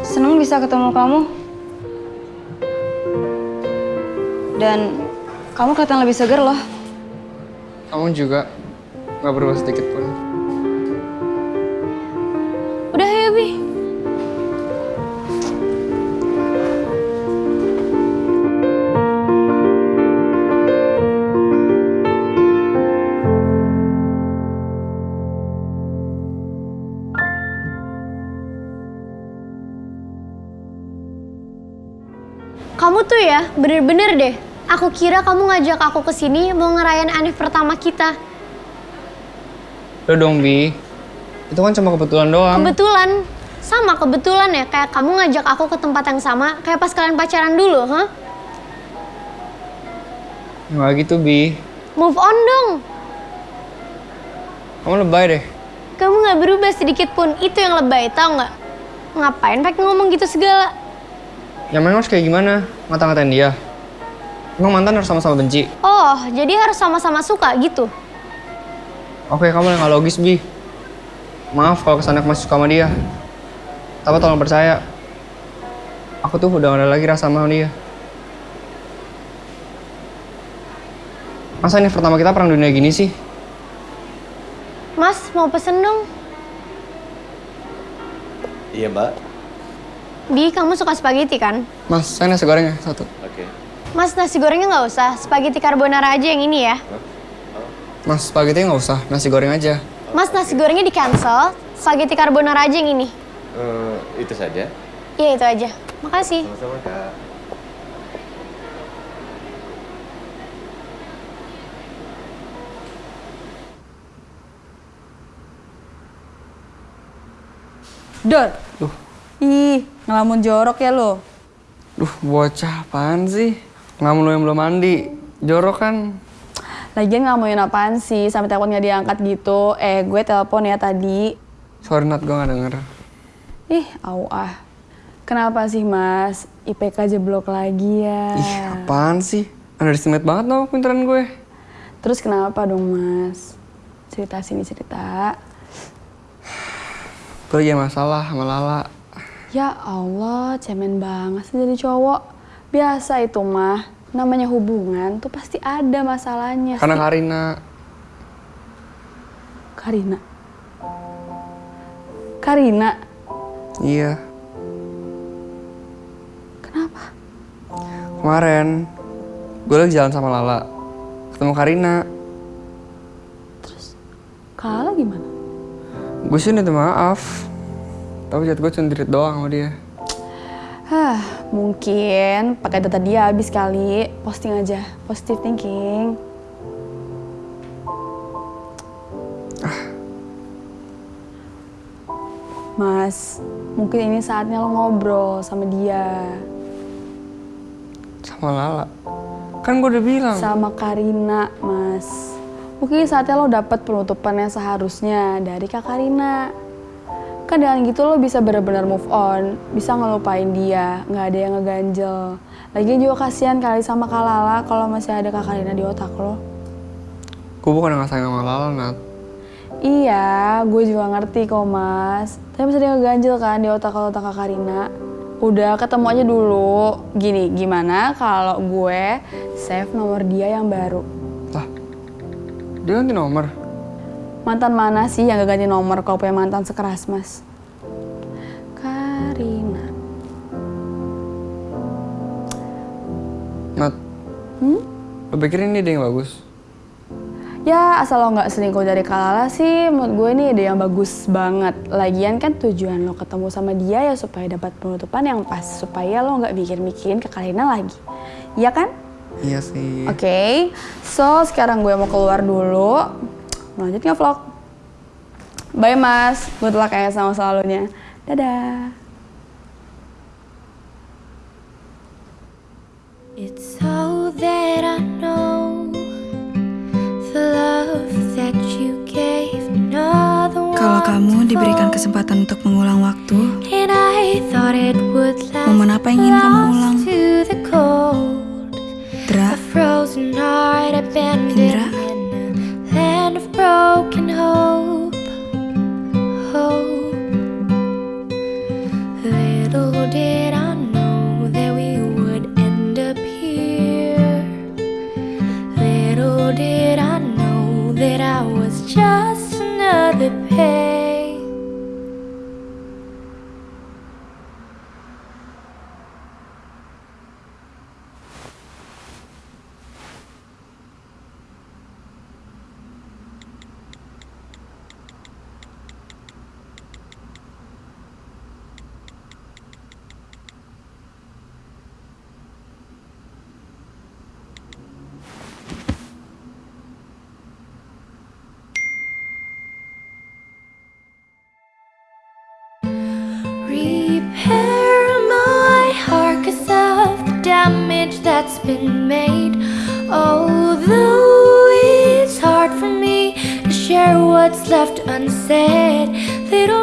Senang bisa ketemu kamu. Dan kamu kelihatan lebih segar loh. Kamu juga nggak berubah sedikit pun. Kamu tuh ya, bener-bener deh. Aku kira kamu ngajak aku ke sini mau ngerayain anniv pertama kita. Udah dong, Bi. Itu kan cuma kebetulan doang. Kebetulan, sama kebetulan ya, kayak kamu ngajak aku ke tempat yang sama, kayak pas kalian pacaran dulu, huh? Nggak gitu, Bi. Move on dong. Kamu lebay deh. Kamu nggak berubah sedikit pun, itu yang lebay, tau nggak? Ngapain pakai ngomong gitu segala? Yang memang harus kayak gimana? Ngata-ngatain dia. Emang mantan harus sama-sama benci? Oh, jadi harus sama-sama suka gitu? Oke, kamu yang nggak logis, Bi. Maaf kalau ke sana aku masih suka sama dia. Tapi tolong percaya. Aku tuh udah gak ada lagi rasa sama dia. Masa ini pertama kita perang dunia gini sih? Mas, mau pesen dong? Iya mbak. Bi, kamu suka spaghetti kan? Mas, saya nasi gorengnya satu. Oke. Mas, nasi gorengnya nggak usah. Spaghetti carbonara aja yang ini ya. Mas, spaghetti nggak usah, nasi goreng aja. Mas, nasi gorengnya di cancel. Spaghetti carbonara aja yang ini. Eh, itu saja. Iya, itu aja. Makasih. Sama-sama kak. Dor. Duh. Ih, ngelamun jorok ya lo. Duh, bocah apaan sih? Ngamun lu yang belum mandi. Jorok kan? Lagian ngelamunin apaan sih sampai telepon nggak diangkat gitu. Eh, gue telepon ya tadi. Sorry Nat, gue gak denger. Ih, au ah. Kenapa sih, Mas? IPK jeblok lagi ya. Ih, apaan sih? Underestimate banget dong pinteran gue. Terus kenapa dong, Mas? Cerita sini cerita. Gue lagi masalah sama Lala. Ya Allah, cemen banget sih jadi cowok. Biasa itu mah, namanya hubungan tuh pasti ada masalahnya Karena sih. Karina. Karina. Karina, Iya. kenapa? Kemarin, gue lagi jalan sama Lala. Ketemu Karina. Kala gimana? Gue sih minta maaf. Tapi jatuh gue cuma doang sama dia. Hah, mungkin pakai data dia habis kali. Posting aja, positive thinking. Mas, mungkin ini saatnya lo ngobrol sama dia. Sama Lala. Kan gue udah bilang. Sama Karina, Mas. Mungkin saatnya lo dapet penutupan yang seharusnya dari Kak Karina. Kan dengan gitu lo bisa benar-benar move on, bisa ngelupain dia, nggak ada yang ngeganjel. Lagi juga kasihan kali sama Kak Lala kalau masih ada Kak Karina di otak lo. Gue bukan gak sayang sama Lala, Nat. Iya, gue juga ngerti kok mas. Tapi masih ada yang ngeganjel kan di otak lo otak Kak Karina. Udah ketemu aja dulu. Gini, gimana kalau gue save nomor dia yang baru? Lah, dia ganti nomor. Mantan mana sih yang gak ganti nomor kalau punya mantan sekeras mas? Karina. Nat, Hmm? lo pikir ini ide yang bagus? Ya asal lo nggak selingkuh dari Kalala sih, menurut gue ini ide yang bagus banget. Lagian kan tujuan lo ketemu sama dia ya supaya dapat penutupan yang pas, supaya lo nggak mikir-mikirin ke Karina lagi. Iya kan? Iya sih. Oke, so sekarang gue mau keluar dulu. Lanjut nggak vlog? Bye mas, good luck ya sama selalunya. Dadah. It's so that I know the love that you gave another Kalau one kamu to diberikan kesempatan untuk mengulang waktu, And I thought it would last Momen apa yang ingin kamu ulang? To the cold, Dra, Indra? That's been made. Although it's hard for me to share what's left unsaid, little.